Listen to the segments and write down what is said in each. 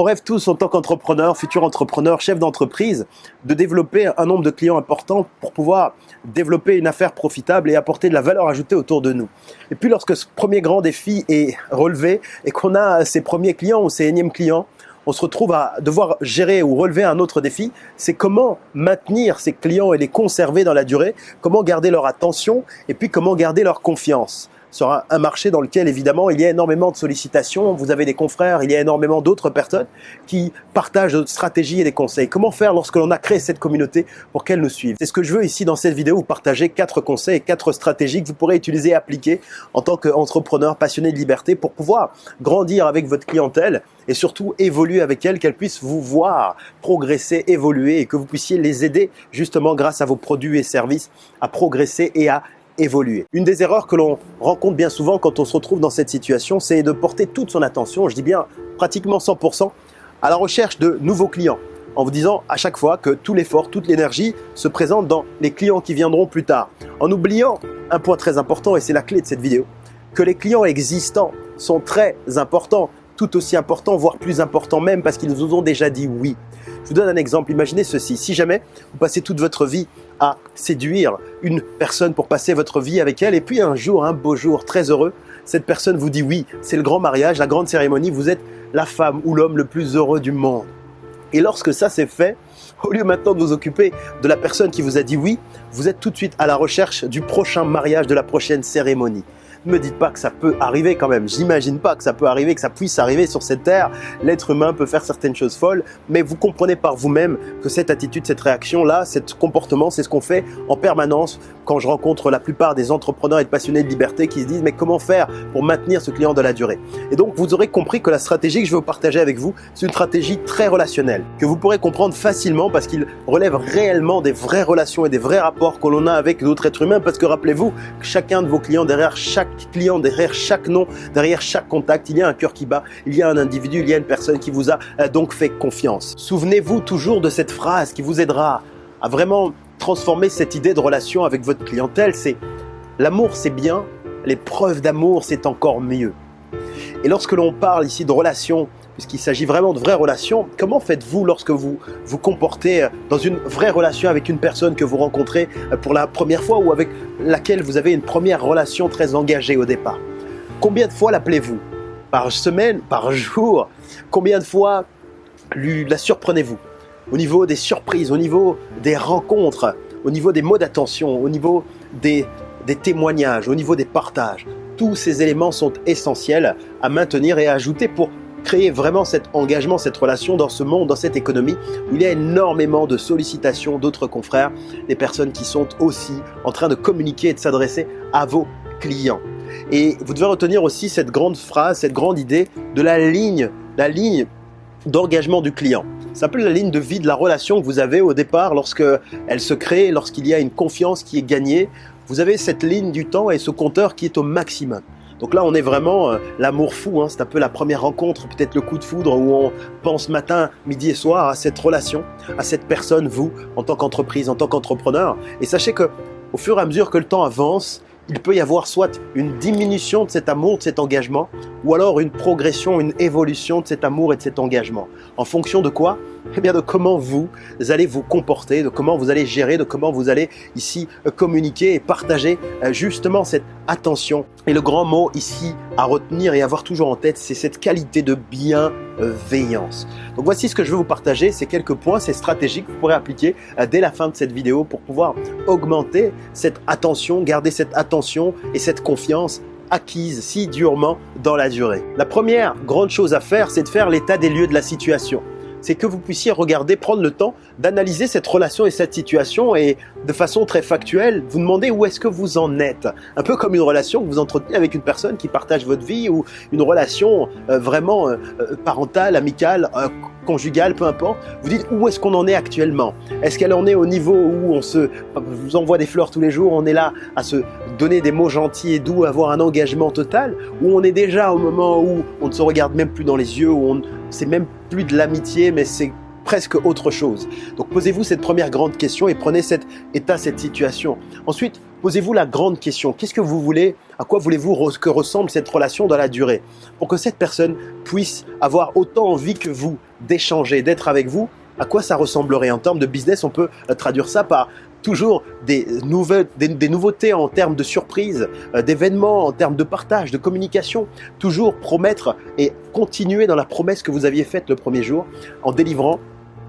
On rêve tous en tant qu'entrepreneur, futur entrepreneur, chef d'entreprise, de développer un nombre de clients importants pour pouvoir développer une affaire profitable et apporter de la valeur ajoutée autour de nous. Et puis lorsque ce premier grand défi est relevé et qu'on a ces premiers clients ou ces énièmes clients, on se retrouve à devoir gérer ou relever un autre défi, c'est comment maintenir ces clients et les conserver dans la durée, comment garder leur attention et puis comment garder leur confiance sur un, marché dans lequel évidemment il y a énormément de sollicitations, vous avez des confrères, il y a énormément d'autres personnes qui partagent des stratégies et des conseils. Comment faire lorsque l'on a créé cette communauté pour qu'elle nous suive? C'est ce que je veux ici dans cette vidéo, vous partager quatre conseils et quatre stratégies que vous pourrez utiliser et appliquer en tant qu'entrepreneur passionné de liberté pour pouvoir grandir avec votre clientèle et surtout évoluer avec elle, qu'elle puisse vous voir progresser, évoluer et que vous puissiez les aider justement grâce à vos produits et services à progresser et à évoluer. Une des erreurs que l'on rencontre bien souvent quand on se retrouve dans cette situation, c'est de porter toute son attention, je dis bien pratiquement 100%, à la recherche de nouveaux clients en vous disant à chaque fois que tout l'effort, toute l'énergie se présente dans les clients qui viendront plus tard. En oubliant un point très important, et c'est la clé de cette vidéo, que les clients existants sont très importants, tout aussi importants, voire plus importants même parce qu'ils nous ont déjà dit oui. Je vous donne un exemple, imaginez ceci, si jamais vous passez toute votre vie à séduire une personne pour passer votre vie avec elle. Et puis un jour, un beau jour, très heureux, cette personne vous dit oui, c'est le grand mariage, la grande cérémonie, vous êtes la femme ou l'homme le plus heureux du monde. Et lorsque ça c'est fait, au lieu maintenant de vous occuper de la personne qui vous a dit oui, vous êtes tout de suite à la recherche du prochain mariage, de la prochaine cérémonie me dites pas que ça peut arriver quand même. J'imagine pas que ça peut arriver, que ça puisse arriver sur cette terre. L'être humain peut faire certaines choses folles, mais vous comprenez par vous-même que cette attitude, cette réaction-là, ce comportement, c'est ce qu'on fait en permanence quand je rencontre la plupart des entrepreneurs et de passionnés de liberté qui se disent mais comment faire pour maintenir ce client de la durée? Et donc vous aurez compris que la stratégie que je vous partager avec vous, c'est une stratégie très relationnelle, que vous pourrez comprendre facilement parce qu'il relève réellement des vraies relations et des vrais rapports que l'on a avec d'autres êtres humains parce que rappelez-vous chacun de vos clients derrière chaque client, derrière chaque nom, derrière chaque contact, il y a un cœur qui bat, il y a un individu, il y a une personne qui vous a euh, donc fait confiance. Souvenez-vous toujours de cette phrase qui vous aidera à vraiment transformer cette idée de relation avec votre clientèle. C'est l'amour c'est bien, les preuves d'amour c'est encore mieux. Et lorsque l'on parle ici de relation, puisqu'il s'agit vraiment de vraies relations, comment faites-vous lorsque vous vous comportez euh, dans une vraie relation avec une personne que vous rencontrez euh, pour la première fois ou avec laquelle vous avez une première relation très engagée au départ. Combien de fois l'appelez-vous? Par semaine? Par jour? Combien de fois la surprenez-vous? Au niveau des surprises, au niveau des rencontres, au niveau des mots d'attention, au niveau des, des témoignages, au niveau des partages. Tous ces éléments sont essentiels à maintenir et à ajouter pour créer vraiment cet engagement, cette relation dans ce monde, dans cette économie où il y a énormément de sollicitations d'autres confrères, des personnes qui sont aussi en train de communiquer et de s'adresser à vos clients. Et vous devez retenir aussi cette grande phrase, cette grande idée de la ligne, la ligne d'engagement du client. Ça s'appelle la ligne de vie de la relation que vous avez au départ lorsque elle se crée, lorsqu'il y a une confiance qui est gagnée. Vous avez cette ligne du temps et ce compteur qui est au maximum. Donc là, on est vraiment euh, l'amour fou. Hein. C'est un peu la première rencontre, peut-être le coup de foudre où on pense matin, midi et soir à cette relation, à cette personne, vous, en tant qu'entreprise, en tant qu'entrepreneur. Et sachez que au fur et à mesure que le temps avance, il peut y avoir soit une diminution de cet amour, de cet engagement, ou alors une progression, une évolution de cet amour et de cet engagement. En fonction de quoi? Eh bien de comment vous allez vous comporter, de comment vous allez gérer, de comment vous allez ici euh, communiquer et partager euh, justement cette attention. Et le grand mot ici à retenir et avoir toujours en tête, c'est cette qualité de bienveillance. Donc voici ce que je veux vous partager, ces quelques points, ces stratégies que vous pourrez appliquer euh, dès la fin de cette vidéo pour pouvoir augmenter cette attention, garder cette attention et cette confiance acquise si durement dans la durée. La première grande chose à faire, c'est de faire l'état des lieux de la situation c'est que vous puissiez regarder, prendre le temps d'analyser cette relation et cette situation et de façon très factuelle, vous demander où est-ce que vous en êtes. Un peu comme une relation que vous entretenez avec une personne qui partage votre vie ou une relation euh, vraiment euh, euh, parentale, amicale, conjugale, peu importe. Vous dites où est-ce qu'on en est actuellement? Est-ce qu'elle en est au niveau où on se vous envoie des fleurs tous les jours, on est là à se donner des mots gentils et doux, avoir un engagement total? Ou on est déjà au moment où on ne se regarde même plus dans les yeux, où on c'est même plus de l'amitié, mais c'est presque autre chose. Donc posez-vous cette première grande question et prenez cet état, cette situation. Ensuite, posez-vous la grande question. Qu'est-ce que vous voulez? À quoi voulez-vous que ressemble cette relation dans la durée? Pour que cette personne puisse avoir autant envie que vous d'échanger, d'être avec vous, à quoi ça ressemblerait? En termes de business, on peut euh, traduire ça par toujours des, nouvelles, des, nouveautés en termes de surprises, euh, d'événements, en termes de partage, de communication. Toujours promettre et continuer dans la promesse que vous aviez faite le premier jour en délivrant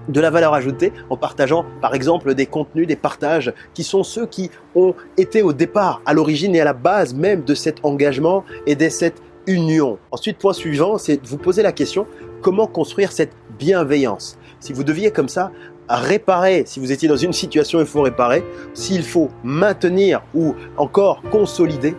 de la valeur ajoutée en partageant par exemple des contenus, des partages qui sont ceux qui ont été au départ, à l'origine et à la base même de cet engagement et de cette union. Ensuite, point suivant, c'est de vous poser la question, comment construire cette bienveillance? Si vous deviez comme ça réparer, si vous étiez dans une situation il faut réparer, s'il faut maintenir ou encore consolider,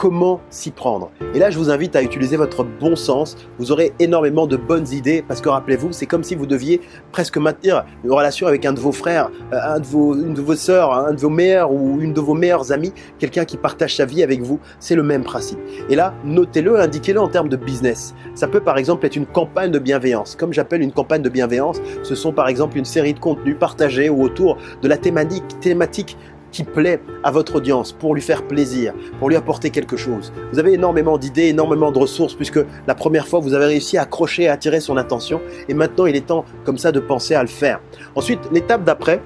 comment s'y prendre. Et là, je vous invite à utiliser votre bon sens. Vous aurez énormément de bonnes idées parce que rappelez-vous, c'est comme si vous deviez presque maintenir une relation avec un de vos frères, euh, un de vos, une de vos sœurs, un de vos meilleurs ou une de vos meilleures amies, quelqu'un qui partage sa vie avec vous. C'est le même principe. Et là, notez-le, indiquez-le en termes de business. Ça peut par exemple être une campagne de bienveillance. Comme j'appelle une campagne de bienveillance, ce sont par exemple une série de contenus partagés ou autour de la thématique, thématique qui plaît à votre audience pour lui faire plaisir, pour lui apporter quelque chose. Vous avez énormément d'idées, énormément de ressources puisque la première fois vous avez réussi à accrocher, à attirer son attention et maintenant il est temps comme ça de penser à le faire. Ensuite, l'étape d'après,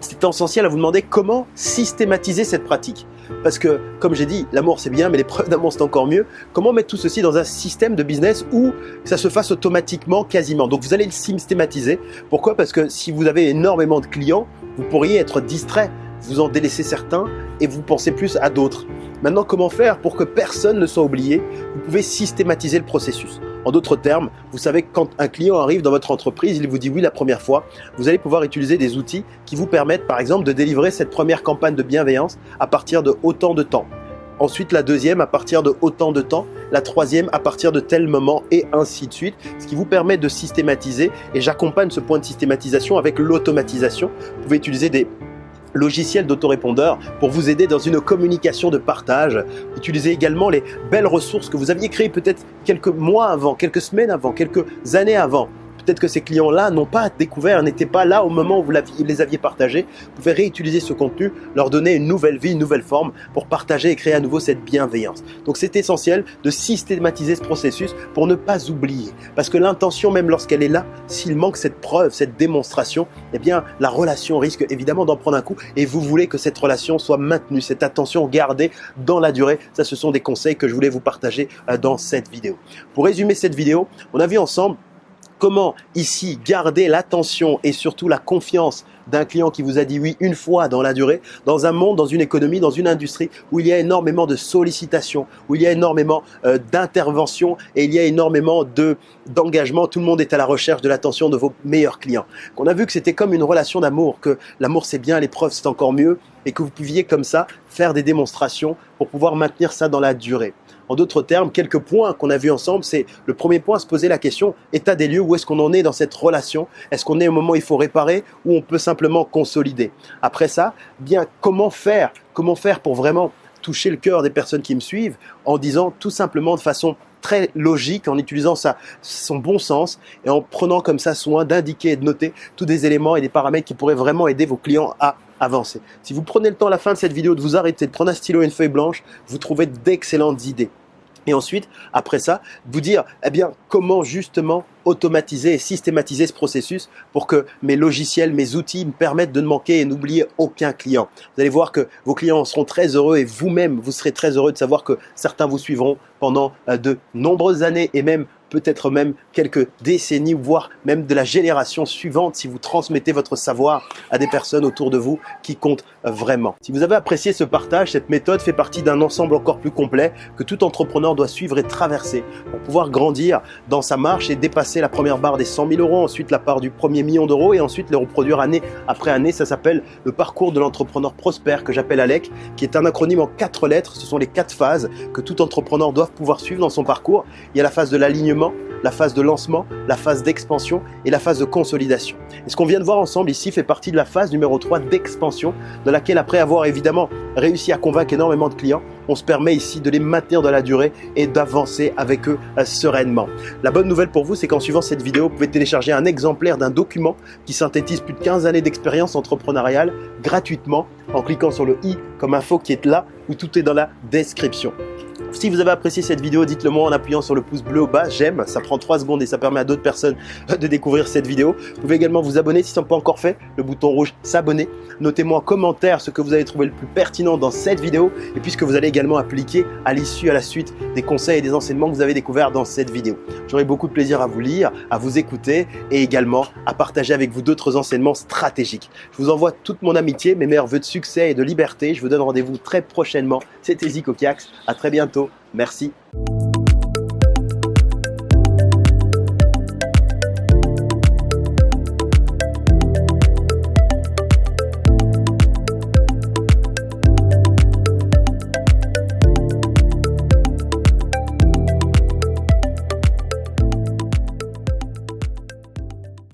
c'est essentiel à vous demander comment systématiser cette pratique. Parce que, comme j'ai dit, l'amour c'est bien, mais les preuves d'amour c'est encore mieux. Comment mettre tout ceci dans un système de business où ça se fasse automatiquement, quasiment? Donc vous allez le systématiser. Pourquoi? Parce que si vous avez énormément de clients, vous pourriez être distrait vous en délaissez certains et vous pensez plus à d'autres. Maintenant, comment faire pour que personne ne soit oublié? Vous pouvez systématiser le processus. En d'autres termes, vous savez que quand un client arrive dans votre entreprise, il vous dit oui la première fois, vous allez pouvoir utiliser des outils qui vous permettent par exemple de délivrer cette première campagne de bienveillance à partir de autant de temps. Ensuite, la deuxième à partir de autant de temps, la troisième à partir de tel moment et ainsi de suite, ce qui vous permet de systématiser et j'accompagne ce point de systématisation avec l'automatisation. Vous pouvez utiliser des logiciel d'autorépondeur pour vous aider dans une communication de partage. Utilisez également les belles ressources que vous aviez créées peut-être quelques mois avant, quelques semaines avant, quelques années avant Peut-être que ces clients-là n'ont pas découvert, n'étaient pas là au moment où vous les aviez partagés. Vous pouvez réutiliser ce contenu, leur donner une nouvelle vie, une nouvelle forme pour partager et créer à nouveau cette bienveillance. Donc c'est essentiel de systématiser ce processus pour ne pas oublier. Parce que l'intention, même lorsqu'elle est là, s'il manque cette preuve, cette démonstration, eh bien la relation risque évidemment d'en prendre un coup et vous voulez que cette relation soit maintenue, cette attention gardée dans la durée. Ça, ce sont des conseils que je voulais vous partager euh, dans cette vidéo. Pour résumer cette vidéo, on a vu ensemble Comment ici garder l'attention et surtout la confiance d'un client qui vous a dit oui une fois dans la durée, dans un monde, dans une économie, dans une industrie où il y a énormément de sollicitations, où il y a énormément euh, d'interventions et il y a énormément d'engagement. Tout le monde est à la recherche de l'attention de vos meilleurs clients. Qu'on a vu que c'était comme une relation d'amour, que l'amour c'est bien, l'épreuve c'est encore mieux et que vous pouviez comme ça faire des démonstrations pour pouvoir maintenir ça dans la durée. En d'autres termes, quelques points qu'on a vus ensemble, c'est le premier point, se poser la question, état des lieux, où est-ce qu'on en est dans cette relation? Est-ce qu'on est au moment où il faut réparer ou on peut simplement consolider? Après ça, bien, comment faire? Comment faire pour vraiment toucher le cœur des personnes qui me suivent en disant tout simplement de façon très logique, en utilisant sa, son bon sens et en prenant comme ça soin d'indiquer et de noter tous des éléments et des paramètres qui pourraient vraiment aider vos clients à avancer. Si vous prenez le temps à la fin de cette vidéo de vous arrêter, de prendre un stylo et une feuille blanche, vous trouvez d'excellentes idées. Et ensuite, après ça, vous dire, eh bien, comment justement automatiser et systématiser ce processus pour que mes logiciels, mes outils me permettent de ne manquer et n'oublier aucun client. Vous allez voir que vos clients seront très heureux et vous-même, vous serez très heureux de savoir que certains vous suivront pendant euh, de nombreuses années et même peut-être même quelques décennies, voire même de la génération suivante si vous transmettez votre savoir à des personnes autour de vous qui comptent vraiment. Si vous avez apprécié ce partage, cette méthode fait partie d'un ensemble encore plus complet que tout entrepreneur doit suivre et traverser pour pouvoir grandir dans sa marche et dépasser la première barre des 100 000 euros, ensuite la part du premier million d'euros et ensuite les reproduire année après année. Ça s'appelle le parcours de l'entrepreneur prospère que j'appelle ALEC, qui est un acronyme en quatre lettres. Ce sont les quatre phases que tout entrepreneur doit pouvoir suivre dans son parcours. Il y a la phase de l'alignement la phase de lancement, la phase d'expansion et la phase de consolidation. Et ce qu'on vient de voir ensemble ici fait partie de la phase numéro 3 d'expansion, dans laquelle après avoir évidemment réussi à convaincre énormément de clients, on se permet ici de les maintenir dans la durée et d'avancer avec eux euh, sereinement. La bonne nouvelle pour vous, c'est qu'en suivant cette vidéo, vous pouvez télécharger un exemplaire d'un document qui synthétise plus de 15 années d'expérience entrepreneuriale gratuitement en cliquant sur le i comme info qui est là où tout est dans la description. Si vous avez apprécié cette vidéo, dites-le moi en appuyant sur le pouce bleu au bas, j'aime, ça prend 3 secondes et ça permet à d'autres personnes de découvrir cette vidéo. Vous pouvez également vous abonner si ce n'est pas encore fait, le bouton rouge s'abonner. Notez-moi en commentaire ce que vous avez trouvé le plus pertinent dans cette vidéo et puis ce que vous allez également appliquer à l'issue, à la suite des conseils et des enseignements que vous avez découverts dans cette vidéo. J'aurai beaucoup de plaisir à vous lire, à vous écouter et également à partager avec vous d'autres enseignements stratégiques. Je vous envoie toute mon amitié, mes meilleurs voeux de succès et de liberté. Je vous donne rendez-vous très prochainement. C'était Zico Kiax. À très Merci.